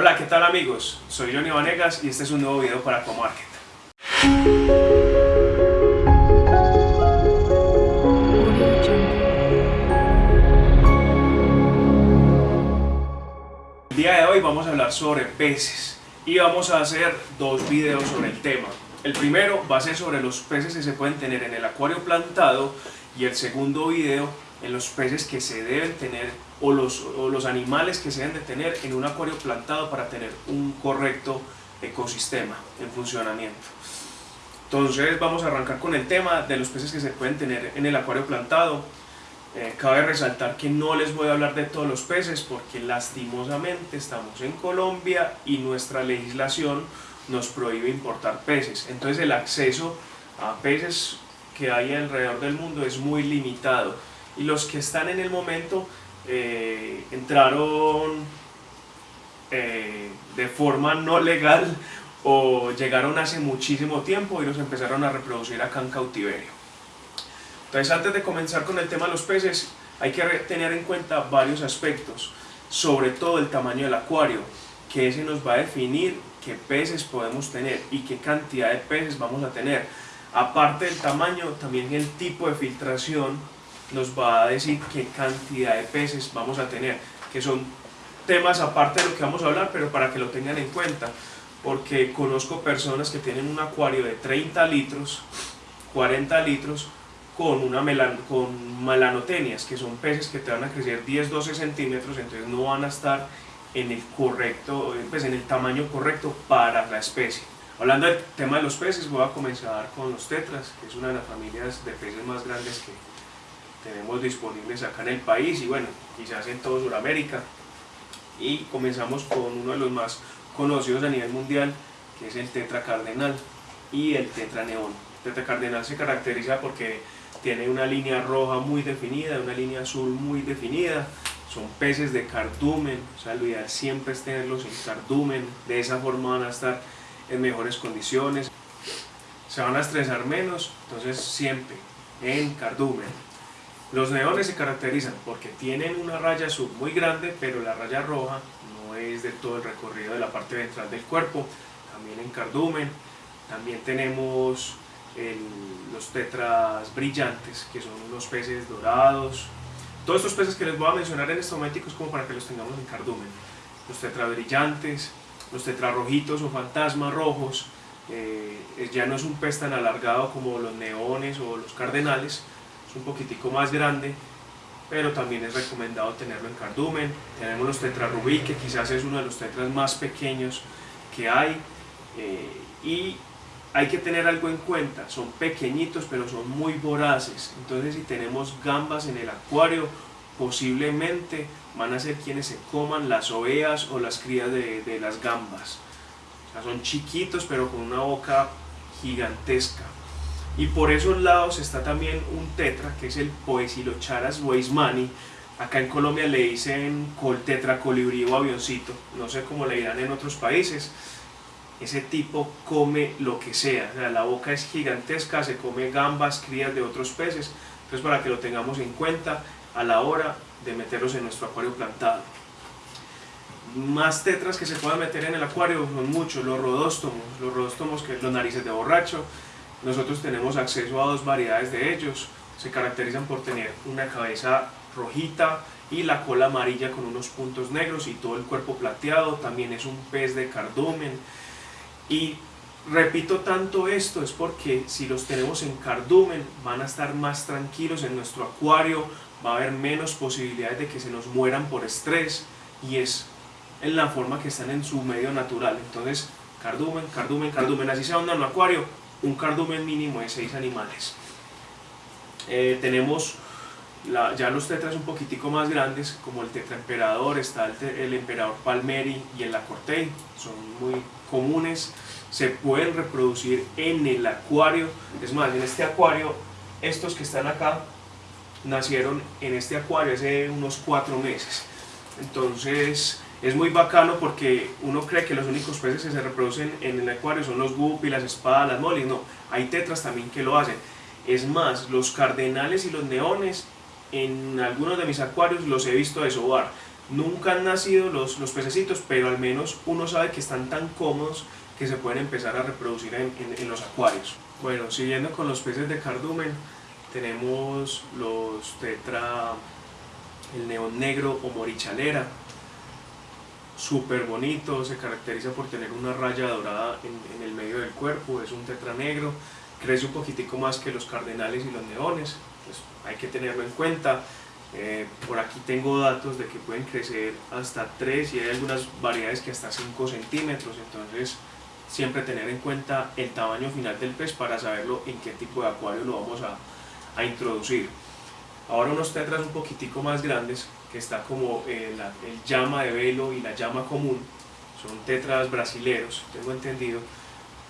Hola, ¿qué tal amigos? Soy Johnny Vanegas y este es un nuevo video para Comarket. El día de hoy vamos a hablar sobre peces y vamos a hacer dos videos sobre el tema. El primero va a ser sobre los peces que se pueden tener en el acuario plantado y el segundo video en los peces que se deben tener o los, los animales que se deben de tener en un acuario plantado para tener un correcto ecosistema en funcionamiento. Entonces vamos a arrancar con el tema de los peces que se pueden tener en el acuario plantado. Eh, cabe resaltar que no les voy a hablar de todos los peces porque lastimosamente estamos en Colombia y nuestra legislación nos prohíbe importar peces. Entonces el acceso a peces que hay alrededor del mundo es muy limitado y los que están en el momento eh, entraron eh, de forma no legal o llegaron hace muchísimo tiempo y los empezaron a reproducir acá en cautiverio. Entonces antes de comenzar con el tema de los peces hay que tener en cuenta varios aspectos, sobre todo el tamaño del acuario, que ese nos va a definir qué peces podemos tener y qué cantidad de peces vamos a tener. Aparte del tamaño, también el tipo de filtración nos va a decir qué cantidad de peces vamos a tener, que son temas aparte de lo que vamos a hablar, pero para que lo tengan en cuenta, porque conozco personas que tienen un acuario de 30 litros, 40 litros, con, una melan con melanotenias, que son peces que te van a crecer 10-12 centímetros, entonces no van a estar en el correcto, pues en el tamaño correcto para la especie. Hablando del tema de los peces, voy a comenzar con los tetras, que es una de las familias de peces más grandes que tenemos disponibles acá en el país y bueno, quizás en toda Sudamérica. Y comenzamos con uno de los más conocidos a nivel mundial, que es el tetra cardenal y el tetra neón. El tetra cardenal se caracteriza porque tiene una línea roja muy definida, una línea azul muy definida, son peces de cardumen, o sea, lo ideal siempre es tenerlos en cardumen, de esa forma van a estar en mejores condiciones, se van a estresar menos, entonces siempre en cardumen. Los neones se caracterizan porque tienen una raya azul muy grande, pero la raya roja no es de todo el recorrido de la parte ventral del cuerpo, también en cardumen, también tenemos los tetras brillantes, que son unos peces dorados, todos estos peces que les voy a mencionar en este momento es como para que los tengamos en cardumen. Los tetrabrillantes, los tetrarrojitos o fantasmas rojos, eh, ya no es un pez tan alargado como los neones o los cardenales, es un poquitico más grande, pero también es recomendado tenerlo en cardumen. Tenemos los tetrarrubí, que quizás es uno de los tetras más pequeños que hay, eh, y hay que tener algo en cuenta, son pequeñitos pero son muy voraces, entonces si tenemos gambas en el acuario, posiblemente van a ser quienes se coman las ovejas o las crías de, las gambas. son chiquitos pero con una boca gigantesca. Y por esos lados está también un tetra, que es el Poesilocharas weismani. Acá en Colombia le dicen col tetra colibrí o avioncito, no sé cómo le dirán en otros países. Ese tipo come lo que sea, la boca es gigantesca, se come gambas, crías de otros peces, entonces para que lo tengamos en cuenta a la hora de meterlos en nuestro acuario plantado. Más tetras que se puedan meter en el acuario son muchos, los rodóstomos, los rodóstomos que los narices de borracho, nosotros tenemos acceso a dos variedades de ellos, se caracterizan por tener una cabeza rojita y la cola amarilla con unos puntos negros y todo el cuerpo plateado, también es un pez de cardumen, y repito tanto esto es porque si los tenemos en cardumen van a estar más tranquilos en nuestro acuario, va a haber menos posibilidades de que se nos mueran por estrés y es en la forma que están en su medio natural. Entonces, cardumen, cardumen, cardumen, así sea un acuario, un cardumen mínimo de 6 animales. Eh, tenemos ya los tetras un poquitico más grandes, como el tetra emperador, está el, emperador palmeri y el acortei, son muy comunes, se pueden reproducir en el acuario, es más, en este acuario, estos que están acá, nacieron en este acuario hace unos cuatro meses, entonces es muy bacano porque uno cree que los únicos peces que se reproducen en el acuario son los guppy, las espadas, las molis, no, hay tetras también que lo hacen, es más, los cardenales y los neones en algunos de mis acuarios los he visto desovar, Nunca han nacido los, los pececitos, pero al menos uno sabe que están tan cómodos que se pueden empezar a reproducir en, en, los acuarios. Bueno, siguiendo con los peces de cardumen, tenemos los tetra, el neón negro o morichalera, súper bonito, se caracteriza por tener una raya dorada en, el medio del cuerpo, es un tetra negro, crece un poquitico más que los cardenales y los neones, pues hay que tenerlo en cuenta. Eh, por aquí tengo datos de que pueden crecer hasta 3 y hay algunas variedades que hasta 5 centímetros, entonces siempre tener en cuenta el tamaño final del pez para saberlo en qué tipo de acuario lo vamos a, a introducir. Ahora unos tetras un poquitico más grandes, que está como el, el llama de velo y la llama común, son tetras brasileros, tengo entendido.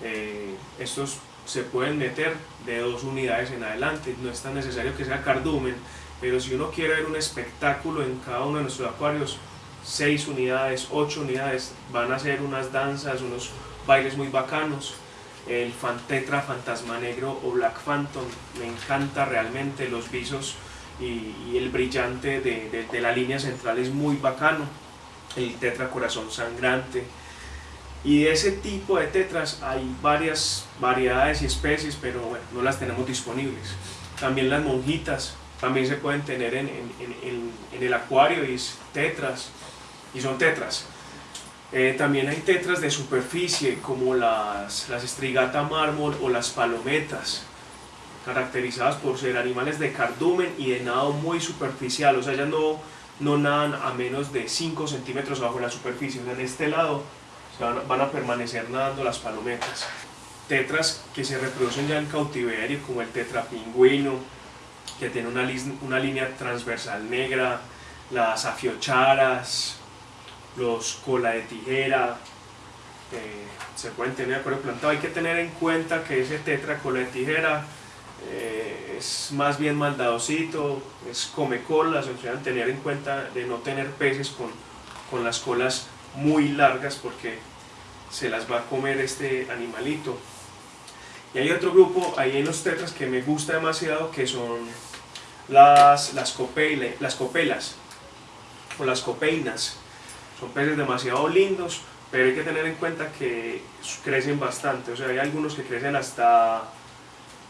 Eh, estos se pueden meter de dos unidades en adelante, no es tan necesario que sea cardumen, pero si uno quiere ver un espectáculo en cada uno de nuestros acuarios, 6 unidades, 8 unidades, van a ser unas danzas, unos bailes muy bacanos. El Fantetra, Fantasma Negro o Black Phantom, me encanta realmente los visos y, el brillante de, de, la línea central es muy bacano. El Tetra Corazón Sangrante. Y de ese tipo de tetras hay varias variedades y especies, pero bueno, no las tenemos disponibles. También las monjitas, también se pueden tener en, en, el acuario y es tetras, y son tetras. Eh, también hay tetras de superficie como las, las estrigata mármol o las palometas, caracterizadas por ser animales de cardumen y de nado muy superficial, o sea, ya no, no nadan a menos de 5 centímetros bajo la superficie, en este lado van, a permanecer nadando las palometas. Tetras que se reproducen ya en cautiverio como el tetra pingüino, que tiene una, línea transversal negra, las afiocharas, los cola de tijera, eh, se pueden tener de plantado. Hay que tener en cuenta que ese tetra cola de tijera eh, es más bien maldadosito, es come colas, o sea, tener en cuenta de no tener peces con, con las colas muy largas porque se las va a comer este animalito. Y hay otro grupo ahí en los tetras que me gusta demasiado que son las, las, las copelas o las copeinas. Son peces demasiado lindos, pero hay que tener en cuenta que crecen bastante. O sea, hay algunos que crecen hasta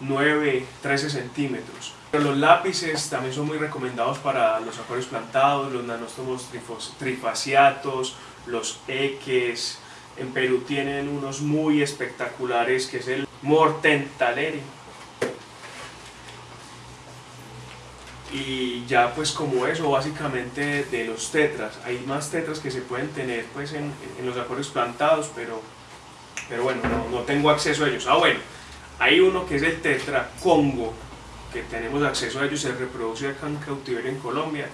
9, 13 centímetros. Pero los lápices también son muy recomendados para los acuarios plantados, los nanóstomos trifaciatos, los eques. En Perú tienen unos muy espectaculares que es el Mortentaleri y ya pues como eso básicamente de los tetras hay más tetras que se pueden tener pues en, en los acuarios plantados pero pero bueno no, no, tengo acceso a ellos ah bueno hay uno que es el tetra congo que tenemos acceso a ellos se reproduce acá en cautiverio en Colombia.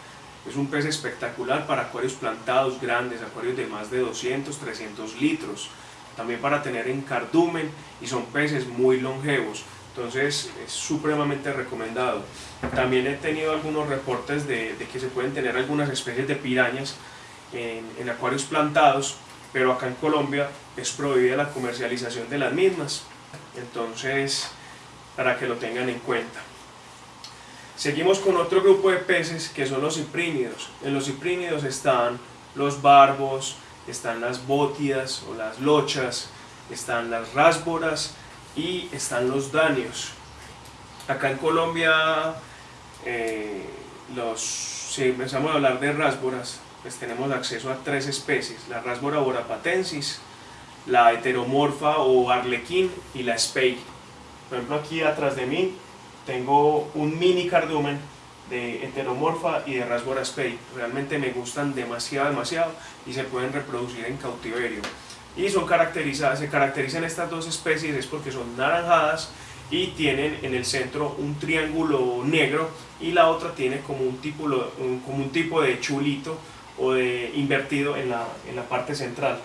Es un pez espectacular para acuarios plantados grandes acuarios de más de 200 300 litros. También para tener en cardumen y son peces muy longevos. Entonces es supremamente recomendado. También he tenido algunos reportes de, que se pueden tener algunas especies de pirañas en, acuarios plantados, pero acá en Colombia es prohibida la comercialización de las mismas, entonces para que lo tengan en cuenta. Seguimos con otro grupo de peces que son los ciprínidos. En los ciprínidos están los barbos, están las bótidas o las lochas, están las rásboras, y están los daños. Acá en Colombia, eh, los, si empezamos a hablar de rásboras, pues tenemos acceso a tres especies, la rásbora borapatensis, la heteromorfa o arlequín y la spey. Por ejemplo aquí atrás de mí tengo un mini cardumen de heteromorfa y de rásbora spey. Realmente me gustan demasiado, demasiado y se pueden reproducir en cautiverio y son caracterizadas, se caracterizan estas dos especies es porque son naranjadas y tienen en el centro un triángulo negro y la otra tiene como un tipo, como un tipo de chulito o de invertido en la, en la parte central.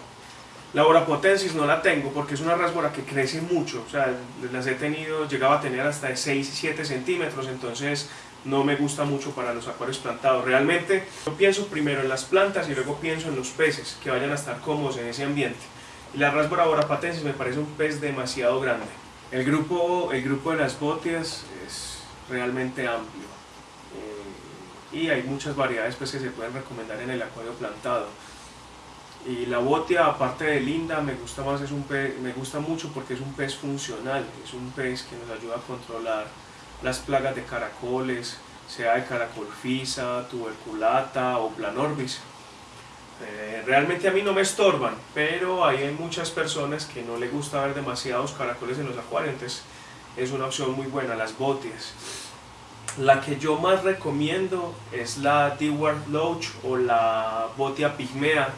La Borapotensis no la tengo porque es una rasbora que crece mucho, o sea, las he tenido, llegaba a tener hasta 6 7 centímetros, entonces no me gusta mucho para los acuarios plantados. Realmente yo pienso primero en las plantas y luego pienso en los peces que vayan a estar cómodos en ese ambiente. Y la Rasbora borapatensis me parece un pez demasiado grande. El grupo, el grupo de las botias es realmente amplio. Eh, y hay muchas variedades pues, que se pueden recomendar en el acuario plantado. Y la botia, aparte de linda, me gusta más, es un pez, me gusta mucho porque es un pez funcional, es un pez que nos ayuda a controlar las plagas de caracoles, sea de caracolfisa, tuberculata o planorbis. Eh, realmente a mí no me estorban, pero hay muchas personas que no les gusta ver demasiados caracoles en los acuarios, entonces es una opción muy buena, las botias. La que yo más recomiendo es la Dewar Loach o la botia pigmea,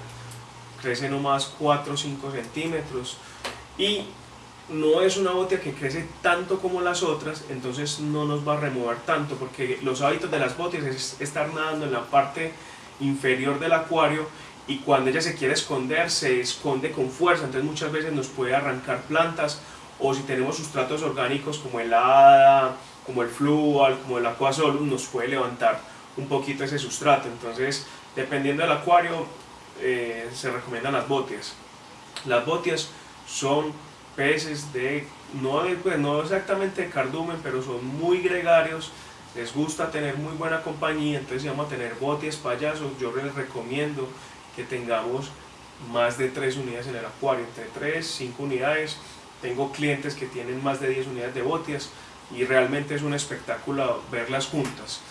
crece nomás 4 o 5 centímetros y no es una botia que crece tanto como las otras, entonces no nos va a remover tanto, porque los hábitos de las botias es estar nadando en la parte inferior del acuario y cuando ella se quiere esconder, se esconde con fuerza, entonces muchas veces nos puede arrancar plantas o si tenemos sustratos orgánicos como el hada, como el flual, como el aquasolum, nos puede levantar un poquito ese sustrato, entonces dependiendo del acuario eh, se recomiendan las botias. Las botias son peces de, no, pues, no exactamente de cardumen, pero son muy gregarios, les gusta tener muy buena compañía, entonces vamos a tener botias payasos, yo les recomiendo que tengamos más de 3 unidades en el acuario, entre 3, 5 unidades. Tengo clientes que tienen más de 10 unidades de botias y realmente es un espectáculo verlas juntas.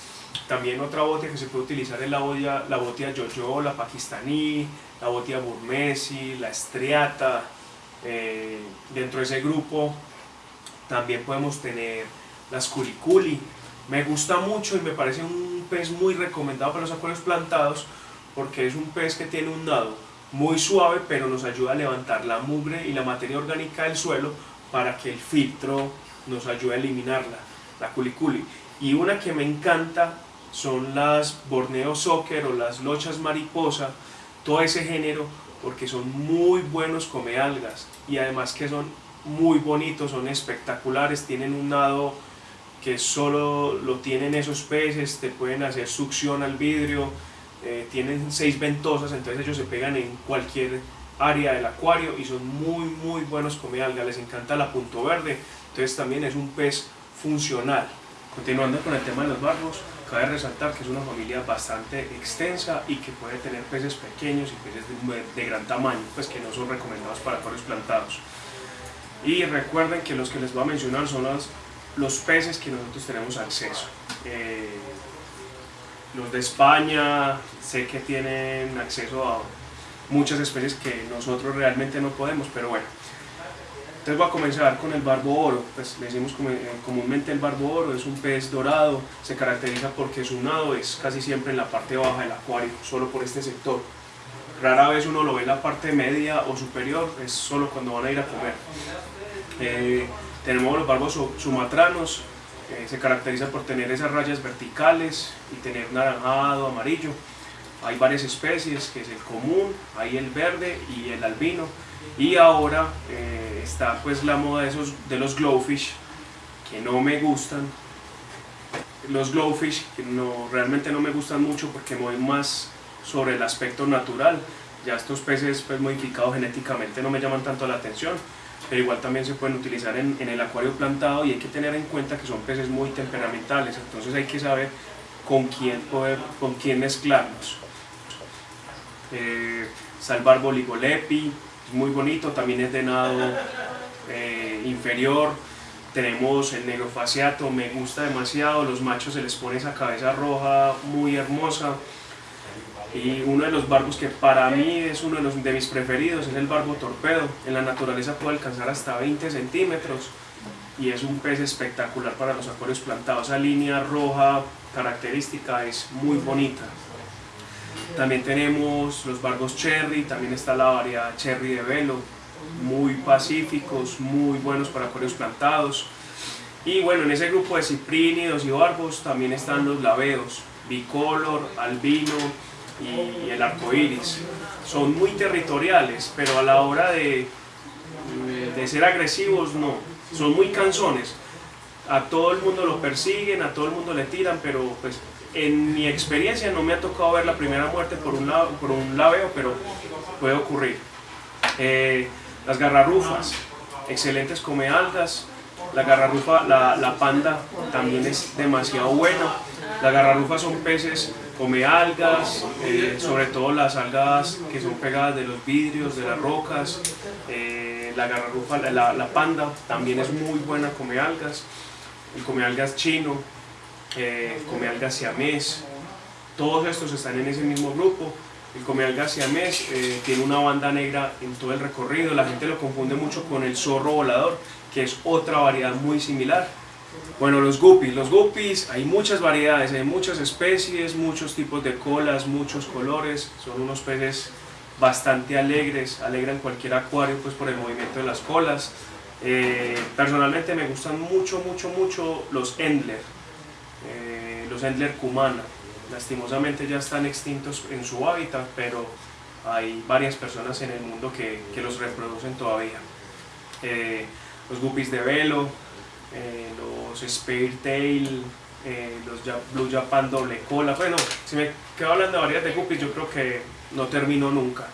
También otra botia que se puede utilizar es la botia, la botia Jojo, la pakistaní, la botia burmesi, la estriata. Eh, dentro de ese grupo también podemos tener las curiculi. Me gusta mucho y me parece un pez muy recomendado para los acuarios plantados porque es un pez que tiene un nado muy suave pero nos ayuda a levantar la mugre y la materia orgánica del suelo para que el filtro nos ayude a eliminarla, la culiculi. Y una que me encanta son las Borneo Soccer o las lochas mariposa, todo ese género, porque son muy buenos come algas y además que son muy bonitos, son espectaculares, tienen un nado que solo lo tienen esos peces, te pueden hacer succión al vidrio, eh, tienen seis ventosas, entonces ellos se pegan en cualquier área del acuario y son muy muy buenos come algas, les encanta la punto verde, entonces también es un pez funcional. Continuando con el tema de los barbos, cabe resaltar que es una familia bastante extensa y que puede tener peces pequeños y peces de, gran tamaño, pues que no son recomendados para acuarios plantados. Y recuerden que los que les voy a mencionar son los, los peces que nosotros tenemos acceso. Eh, los de España sé que tienen acceso a muchas especies que nosotros realmente no podemos, pero bueno. Entonces voy a comenzar con el barbo oro, pues le decimos eh, comúnmente el barbo oro, es un pez dorado, se caracteriza porque su nado es casi siempre en la parte baja del acuario, solo por este sector. Rara vez uno lo ve en la parte media o superior, es solo cuando van a ir a comer. Eh, tenemos los barbos sumatranos, se caracteriza por tener esas rayas verticales y tener naranjado, amarillo. Hay varias especies, que es el común, hay el verde y el albino. Y ahora eh, está pues la moda de, esos, de los glowfish, que no me gustan. Los glowfish que no, realmente no me gustan mucho porque voy más sobre el aspecto natural. Ya estos peces pues, modificados genéticamente no me llaman tanto la atención pero igual también se pueden utilizar en, el acuario plantado y hay que tener en cuenta que son peces muy temperamentales, entonces hay que saber con quién, poder, con quién mezclarlos. Eh, salvar boligolepi, muy bonito, también es de nado eh, inferior. Tenemos el negro faciato, me gusta demasiado, los machos se les pone esa cabeza roja muy hermosa y uno de los barbos que para mí es uno de, los, de mis preferidos es el barbo torpedo. En la naturaleza puede alcanzar hasta 20 centímetros y es un pez espectacular para los acuarios plantados. Esa línea roja característica es muy bonita. También tenemos los barbos cherry, también está la variedad cherry de velo, muy pacíficos, muy buenos para acuarios plantados. Y bueno, en ese grupo de ciprínidos y barbos también están los laveos, bicolor, albino, y el arco iris. Son muy territoriales, pero a la hora de, de ser agresivos no, son muy canzones. A todo el mundo lo persiguen, a todo el mundo le tiran, pero pues en mi experiencia no me ha tocado ver la primera muerte por un, lado, por un laveo, pero puede ocurrir. Eh, las garrarrufas, excelentes come algas. La garrarrufa, la, la panda también es demasiado buena Las garrarufas son peces, come algas, eh, sobre todo las algas que son pegadas de los vidrios, de las rocas. Eh, la garrarufa, la, la, panda también es muy buena, come algas. El come algas chino, eh, come algas siamés. Todos estos están en ese mismo grupo. El come algas siamés eh, tiene una banda negra en todo el recorrido. La gente lo confunde mucho con el zorro volador, que es otra variedad muy similar bueno, los guppies. Los guppies hay muchas variedades, hay muchas especies, muchos tipos de colas, muchos colores. Son unos peces bastante alegres, alegran cualquier acuario pues por el movimiento de las colas. Eh, personalmente me gustan mucho, mucho, mucho los Endler, eh, los Endler cumana. Lastimosamente ya están extintos en su hábitat, pero hay varias personas en el mundo que, que los reproducen todavía. Eh, los guppies de velo, eh, los Spare Tail, eh, los Blue Japan doble cola. Bueno, si me quedo hablando de variedades de guppies, yo creo que no termino nunca.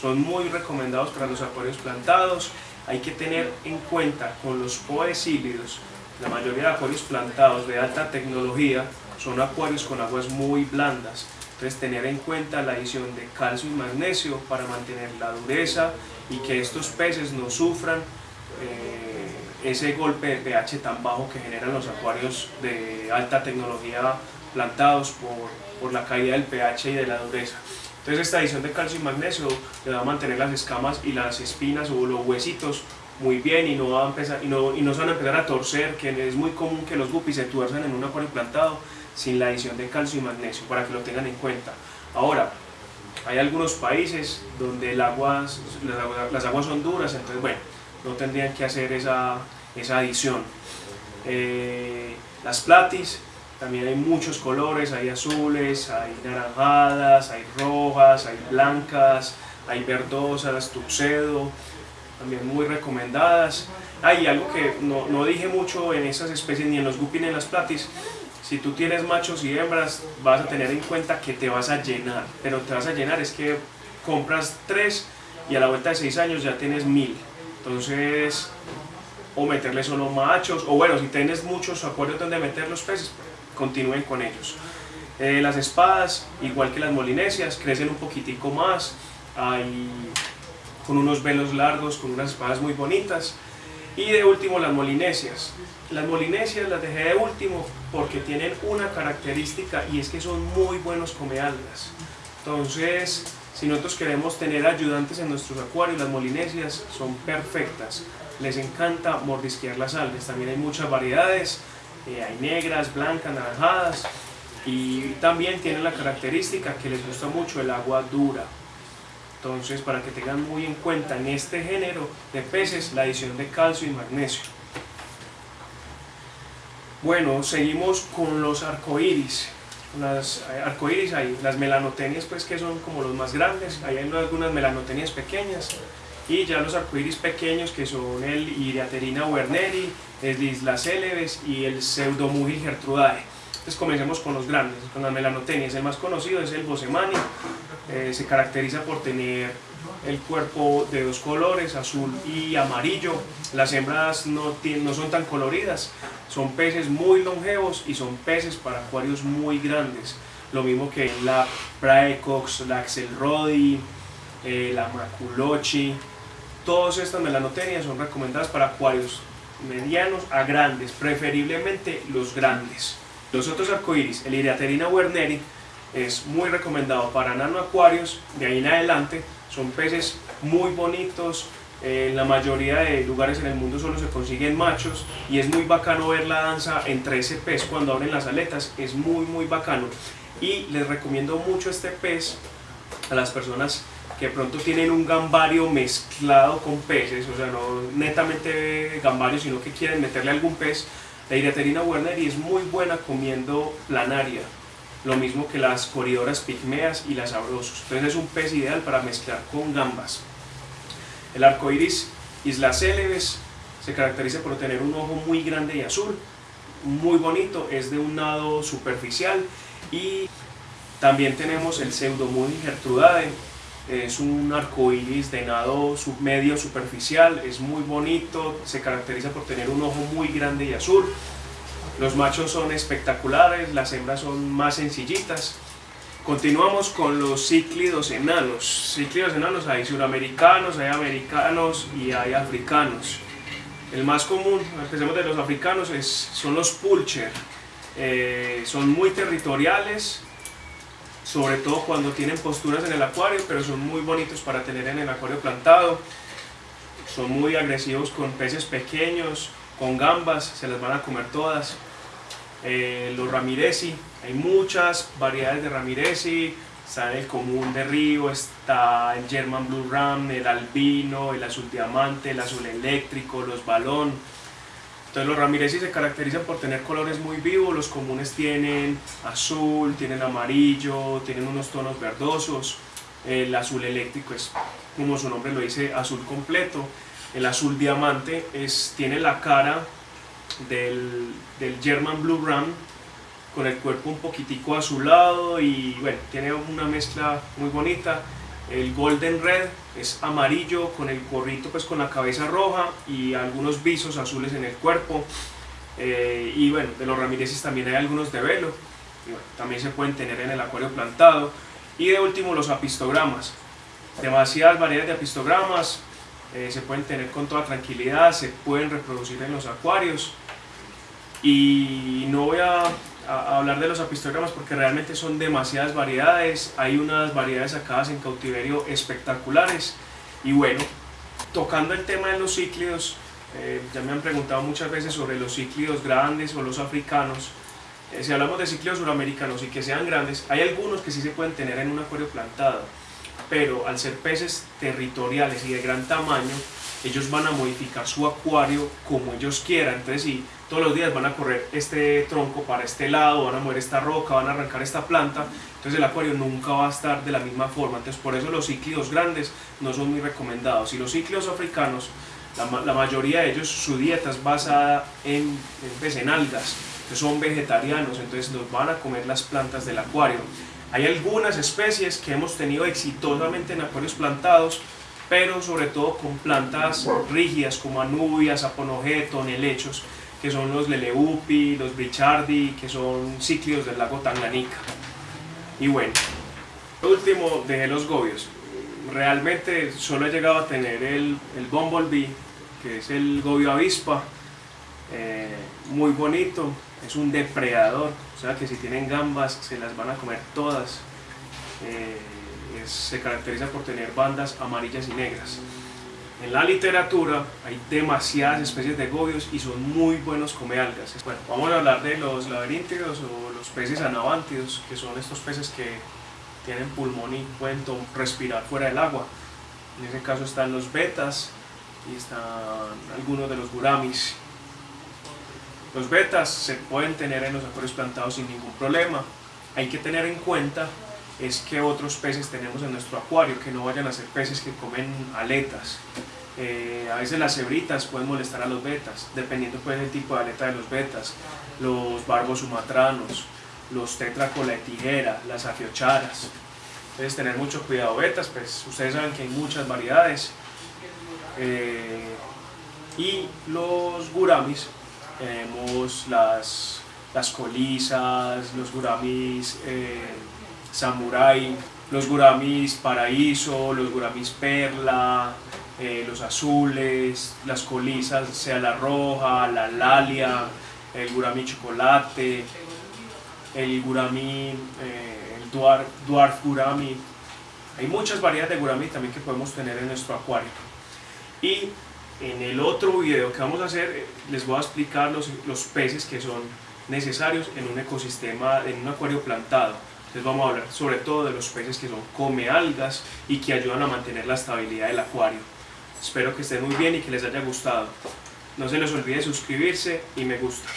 Son muy recomendados para los acuarios plantados. Hay que tener en cuenta con los poes híbridos, la mayoría de acuarios plantados de alta tecnología son acuarios con aguas muy blandas. Entonces tener en cuenta la adición de calcio y magnesio para mantener la dureza y que estos peces no sufran eh, ese golpe de pH tan bajo que generan los acuarios de alta tecnología plantados por, por la caída del pH y de la dureza. Entonces esta adición de calcio y magnesio le va a mantener las escamas y las espinas o los huesitos muy bien y no, va a empezar, y no, y no se van a empezar a torcer, que es muy común que los guppies se tuerzan en un acuario plantado sin la adición de calcio y magnesio, para que lo tengan en cuenta. Ahora, hay algunos países donde el agua, las, aguas, las aguas son duras, entonces bueno, no tendrían que hacer esa, esa adición. Eh, las platis, también hay muchos colores, hay azules, hay naranjadas, hay rojas, hay blancas, hay verdosas, tuxedo, también muy recomendadas. Hay algo que no, no, dije mucho en esas especies, ni en los guppies ni en las platis, si tú tienes machos y hembras, vas a tener en cuenta que te vas a llenar, pero te vas a llenar es que compras tres y a la vuelta de seis años ya tienes mil. Entonces, o meterle solo machos, o bueno, si tienes muchos acuarios donde meter los peces, continúen con ellos. Eh, las espadas, igual que las molinesias, crecen un poquitico más, hay con unos velos largos, con unas espadas muy bonitas. Y de último las molinesias. Las molinesias las dejé de último porque tienen una característica y es que son muy buenos come algas. Entonces, si nosotros queremos tener ayudantes en nuestros acuarios, las molinesias son perfectas. Les encanta mordisquear las algas. También hay muchas variedades. Eh, hay negras, blancas, naranjadas. Y también tienen la característica que les gusta mucho el agua dura. Entonces, para que tengan muy en cuenta en este género de peces la adición de calcio y magnesio. Bueno, seguimos con los arcoíris las eh, arcoíris hay las melanotenias pues que son como los más grandes, hay algunas melanotenias pequeñas y ya los arcoíris pequeños que son el Iriaterina werneri, el Isla Célebes y el Pseudomugil gertrudae. Entonces comencemos con los grandes, con las melanotenias. El más conocido es el Bosemani, eh, se caracteriza por tener el cuerpo de dos colores, azul y amarillo. Las hembras no, no son tan coloridas, son peces muy longevos y son peces para acuarios muy grandes. Lo mismo que la Praecox, la Axelrodi, eh, la Maculochi. Todas estas melanotenias son recomendadas para acuarios medianos a grandes, preferiblemente los grandes. Los otros arcoíris, el Iriaterina werneri, es muy recomendado para nano acuarios, de ahí en adelante son peces muy bonitos, en la mayoría de lugares en el mundo solo se consiguen machos y es muy bacano ver la danza entre ese pez cuando abren las aletas, es muy muy bacano. Y les recomiendo mucho este pez a las personas que pronto tienen un gambario mezclado con peces, o sea no netamente gambario sino que quieren meterle algún pez, la Iriaterina werner y es muy buena comiendo planaria, lo mismo que las coridoras pigmeas y las sabrosos, entonces es un pez ideal para mezclar con gambas. El arco iris Isla Célebes se caracteriza por tener un ojo muy grande y azul, muy bonito, es de un nado superficial y también tenemos el Pseudomuni gertrudae, es un arco iris de nado medio superficial, es muy bonito, se caracteriza por tener un ojo muy grande y azul. Los machos son espectaculares, las hembras son más sencillitas. Continuamos con los cíclidos enanos. Cíclidos enanos hay suramericanos, hay americanos y hay africanos. El más común, empecemos de los africanos, es, son los pulcher. Eh, son muy territoriales, sobre todo cuando tienen posturas en el acuario, pero son muy bonitos para tener en el acuario plantado. Son muy agresivos con peces pequeños, con gambas, se las van a comer todas. Eh, los ramirezi, hay muchas variedades de ramirezi, está el común de río, está el German Blue Ram, el albino, el azul diamante, el azul eléctrico, los balón. Entonces los ramirezi se caracterizan por tener colores muy vivos, los comunes tienen azul, tienen amarillo, tienen unos tonos verdosos. El azul eléctrico es, como su nombre lo dice, azul completo. El azul diamante es, tiene la cara del, del German Blue Ram con el cuerpo un poquitico azulado y bueno, tiene una mezcla muy bonita. El Golden Red es amarillo con el gorrito pues con la cabeza roja y algunos visos azules en el cuerpo. Eh, y bueno, de los ramireces también hay algunos de velo. También se pueden tener en el acuario plantado. Y de último los apistogramas. Demasiadas variedades de apistogramas. Eh, se pueden tener con toda tranquilidad, se pueden reproducir en los acuarios. Y no voy a a, hablar de los apistogramas porque realmente son demasiadas variedades, hay unas variedades sacadas en cautiverio espectaculares. Y bueno, tocando el tema de los cíclidos, eh, ya me han preguntado muchas veces sobre los cíclidos grandes o los africanos, eh, si hablamos de cíclidos suramericanos y que sean grandes, hay algunos que sí se pueden tener en un acuario plantado, pero al ser peces territoriales y de gran tamaño, ellos van a modificar su acuario como ellos quieran, entonces si todos los días van a correr este tronco para este lado, van a mover esta roca, van a arrancar esta planta, entonces el acuario nunca va a estar de la misma forma, entonces por eso los cíclidos grandes no son muy recomendados. Y los cíclidos africanos, la, mayoría de ellos, su dieta es basada en, en, pues, algas, que son vegetarianos, entonces los van a comer las plantas del acuario. Hay algunas especies que hemos tenido exitosamente en acuarios plantados, pero sobre todo con plantas rígidas como anubias, aponogeton, helechos, que son los Leleupi, los Brichardi, que son cíclidos del lago Tanganica. Y bueno, último dejé los gobios. Realmente solo he llegado a tener el, el Bumblebee, que es el gobio avispa, eh, muy bonito, es un depredador, o sea que si tienen gambas se las van a comer todas. Eh, se caracteriza por tener bandas amarillas y negras. En la literatura hay demasiadas especies de gobios y son muy buenos come algas. Bueno, vamos a hablar de los laberintidos o los peces anabántidos, que son estos peces que tienen pulmón y pueden respirar fuera del agua. En ese caso están los betas y están algunos de los guramis. Los betas se pueden tener en los acuarios plantados sin ningún problema. Hay que tener en cuenta es que otros peces tenemos en nuestro acuario, que no vayan a ser peces que comen aletas. Eh, a veces las cebritas pueden molestar a los betas, dependiendo pues del tipo de aleta de los betas, los barbos sumatranos, los tetracola de tijera, las afiocharas. Entonces tener mucho cuidado betas, pues ustedes saben que hay muchas variedades. Eh, y los guramis, tenemos las, las colisas, los guramis eh, Samurai, los guramis paraíso, los guramis perla, eh, los azules, las colisas, sea la roja, la lalia, el gurami chocolate, el gurami, eh, el dwarf, dwarf gurami. Hay muchas variedades de gurami también que podemos tener en nuestro acuario. Y en el otro video que vamos a hacer eh, les voy a explicar los, los peces que son necesarios en un ecosistema, en un acuario plantado. Entonces vamos a hablar sobre todo de los peces que son come algas y que ayudan a mantener la estabilidad del acuario. Espero que estén muy bien y que les haya gustado. No se les olvide suscribirse y me gusta.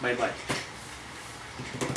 Bye bye.